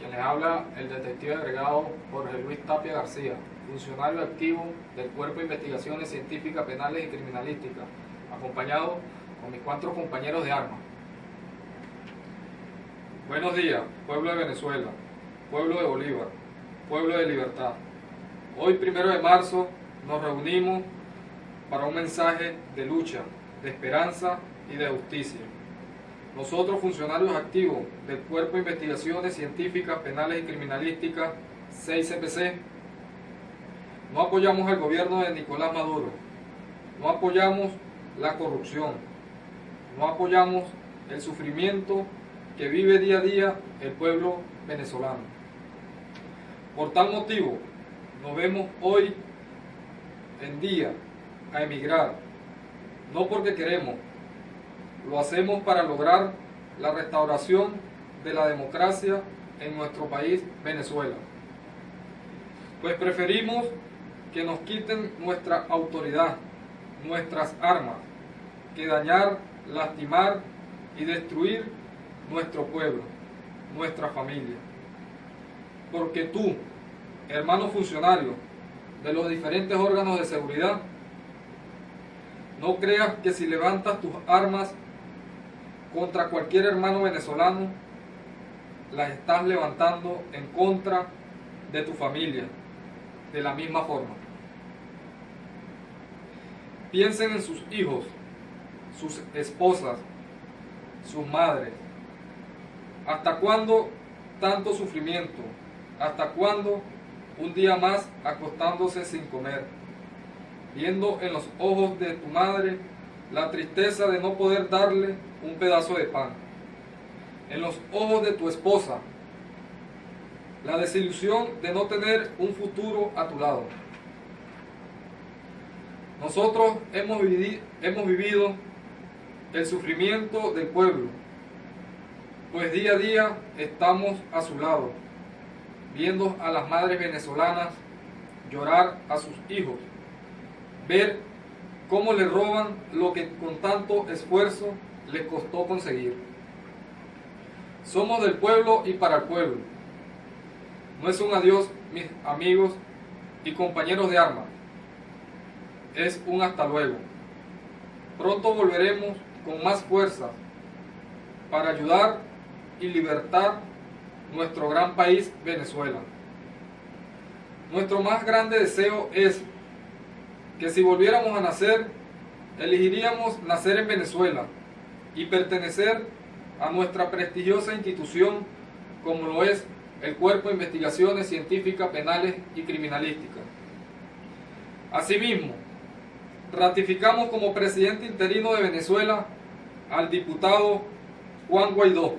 Quien les habla el detective agregado Jorge Luis Tapia García, funcionario activo del Cuerpo de Investigaciones Científicas Penales y Criminalísticas, acompañado con mis cuatro compañeros de armas. Buenos días, pueblo de Venezuela, pueblo de Bolívar, pueblo de libertad. Hoy, primero de marzo, nos reunimos para un mensaje de lucha, de esperanza y de justicia. Nosotros, funcionarios activos del Cuerpo de Investigaciones Científicas, Penales y Criminalísticas, 6CPC, no apoyamos al gobierno de Nicolás Maduro, no apoyamos la corrupción, no apoyamos el sufrimiento que vive día a día el pueblo venezolano. Por tal motivo, nos vemos hoy en día a emigrar, no porque queremos, lo hacemos para lograr la restauración de la democracia en nuestro país, Venezuela. Pues preferimos que nos quiten nuestra autoridad, nuestras armas, que dañar, lastimar y destruir nuestro pueblo, nuestra familia. Porque tú, hermano funcionario de los diferentes órganos de seguridad, no creas que si levantas tus armas contra cualquier hermano venezolano, las estás levantando en contra de tu familia, de la misma forma. Piensen en sus hijos, sus esposas, sus madres. ¿Hasta cuándo tanto sufrimiento? ¿Hasta cuándo un día más acostándose sin comer? Viendo en los ojos de tu madre la tristeza de no poder darle un pedazo de pan. En los ojos de tu esposa, la desilusión de no tener un futuro a tu lado. Nosotros hemos, hemos vivido el sufrimiento del pueblo, pues día a día estamos a su lado, viendo a las madres venezolanas llorar a sus hijos, ver cómo le roban lo que con tanto esfuerzo les costó conseguir. Somos del pueblo y para el pueblo. No es un adiós, mis amigos y compañeros de armas. Es un hasta luego. Pronto volveremos con más fuerza para ayudar y libertar nuestro gran país Venezuela. Nuestro más grande deseo es que si volviéramos a nacer, elegiríamos nacer en Venezuela y pertenecer a nuestra prestigiosa institución como lo es el Cuerpo de Investigaciones Científicas, Penales y Criminalísticas. Asimismo, ratificamos como presidente interino de Venezuela al diputado Juan Guaidó,